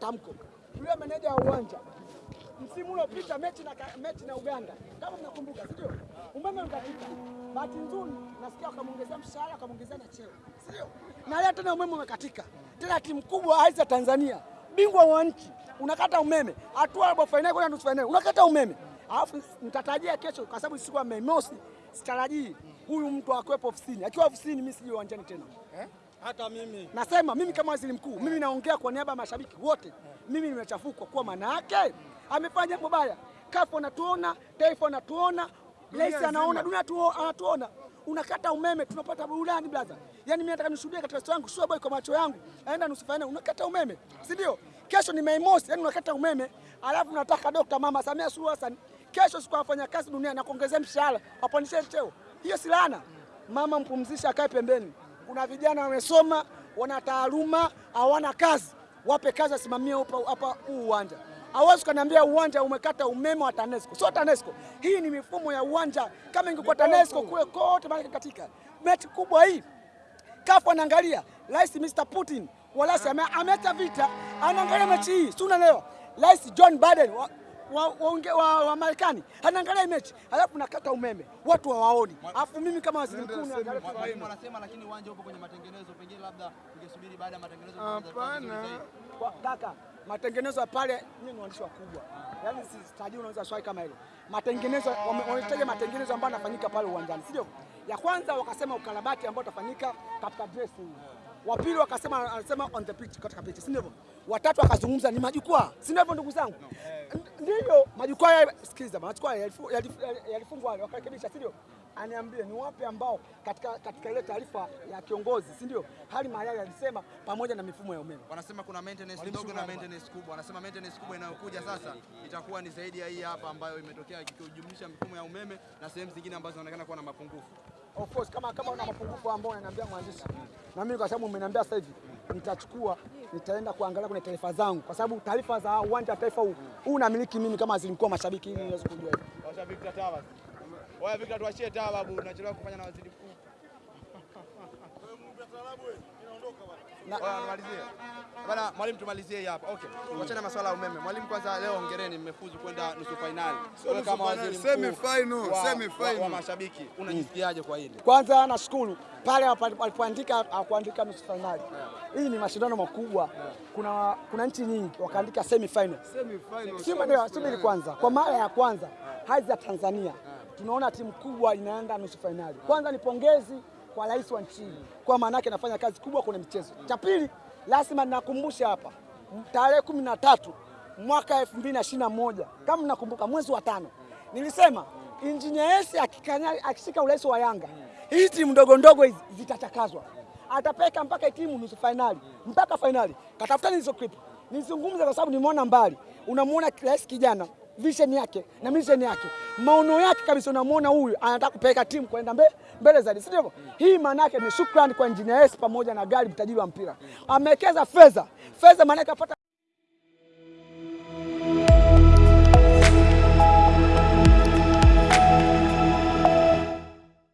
tamko. Yule meneja wa uwanja msimu uliopita mechi na, mechi na Uganda kama mnakumbuka, si ndio? Umeme ukatika. Bahati nzuri nasikia wakamwongezea mshahara wakamwongezea na cheo, si ndio? Na leo tena umeme umekatika tena, timu kubwa aiza Tanzania, bingwa wa nchi, unakata umeme, hatua robo fainali kwenda nusu fainali, unakata umeme. Alafu nitatarajia kesho, kwa sababu siku ya Mei Mosi, sitarajii huyu mtu akiwepo ofisini. Akiwa ofisini, mimi sije uwanjani tena eh? Hata mimi Nasema mimi kama waziri mkuu, mimi naongea kwa niaba ya mashabiki wote, mimi nimechafukwa kwa maana yake amefanya jambo baya. Kafu anatuona, taifa anatuona, rais anaona, dunia anatuona. Unakata umeme, tunapata burudani blaza. Yani mimi nataka nishuhudie katika sio yangu, sio boy kwa macho yangu, aenda nusu fainali, unakata umeme, si ndio? Kesho ni Mei Mosi, yani unakata umeme, alafu nataka Dr. Mama Samia Suluhu Hassan kesho siku afanya kazi duniani na kuongezea mshahara, apandishe cheo. Hiyo si laana. Mama mpumzishe, akae pembeni. Kuna vijana wamesoma, wana taaluma, hawana kazi, wape kazi, wasimamie hapa huu uwanja. Hawezi kaniambia uwanja umekata umeme wa TANESCO. Sio TANESCO, hii ni mifumo ya uwanja. Kama ingekuwa TANESCO kule kote, maana katika mechi kubwa hii kafu anaangalia Rais Mr Putin walasi ame, ameacha vita, anaangalia mechi hii, si unaelewa? Rais John Biden wa, wa, wa, wa, Marekani anaangalia mechi, alafu nakata umeme, watu hawaoni, alafu mimi kama waziri mkuu anasema lakini uwanja upo kwenye matengenezo, pengine labda ungesubiri baada ya matengenezo. hapana. Kwa- kaka, matengenezo ya pale, mimi ni mwandishi wakubwa, yaani sitajui unaweza swali kama hilo. Matengenezo wanahitaji matengenezo ambayo yanafanyika pale uwanjani, sio? Ya kwanza wakasema ukarabati ambao utafanyika katika dressing. Wa pili wakasema anasema on the pitch, katika pitch, si ndivyo? Watatu wakazungumza ni majukwaa, si ndivyo ndugu zangu? Ndiyo, majukwaa ya sikiliza, majukwaa yalifu- yalifu- yalifungwa wale wakarekebisha, si ndio? Aniambie ni wapi ambao katika katika ile taarifa ya kiongozi, si ndio? Hali Mayai alisema pamoja na mifumo ya umeme Wanasema kuna maintenance ndogo na maintenance kubwa. Wanasema maintenance kubwa inayokuja sasa itakuwa ni zaidi ya hii hapa ambayo imetokea ikijumlisha mifumo ya umeme na sehemu zingine ambazo zinaonekana kuwa na mapungufu. Of course kama kama una mapungufu ambao unaniambia mwandishi, na mimi kwa sababu umeniambia sasa hivi, nitachukua nitaenda kuangalia kwenye taarifa zangu, kwa sababu taarifa za uwanja wa taifa huu huu namiliki mimi kama waziri mkuu wa mashabiki, ili niweze kujua hivi. Washa Victor Tawa. Oya Victor tuachie Tawa babu, unachelewa kufanya na waziri mkuu. Nimalizie. Bana mwalimu tumalizie hapa. Okay. Tuachane na masuala ya umeme. Mwalimu kwanza leo hongereni mmefuzu kwenda nusu finali. Wewe kama waziri mkuu Semi final, semi final wa mashabiki unajisikiaje kwa hili? Kwanza nashukuru pale walipoandika kuandika nusu fainali. Hii ni mashindano makubwa, kuna kuna nchi nyingi wakaandika semi final. Semi final. Subiri kwanza, kwa mara ya kwanza hadhi ya Tanzania tunaona timu kubwa inaenda nusu fainali. Kwanza ni pongezi kwa rais wa nchi hii, kwa maana yake anafanya kazi kubwa kwenye michezo. Cha pili, lazima ninakumbusha hapa, tarehe kumi na tatu mwaka elfu mbili na ishirini na moja kama mnakumbuka, mwezi wa tano nilisema Injinia Hersi akishika urais wa Yanga, hii timu ndogo ndogo hizi zitachakazwa, atapeka mpaka timu nusu fainali mpaka fainali. Katafutani hizo clip nizungumze, kwa sababu nimeona mbali. Unamuona rais kijana vision yake na mission yake, maono yake kabisa, unamwona huyu anataka kupeleka timu kwenda mbele, mbele zaidi, si ndivyo? Hii maana yake ni shukrani kwa Engineer Hersi pamoja na Gari, mtajiri wa mpira, amewekeza fedha. Fedha, maana yake apata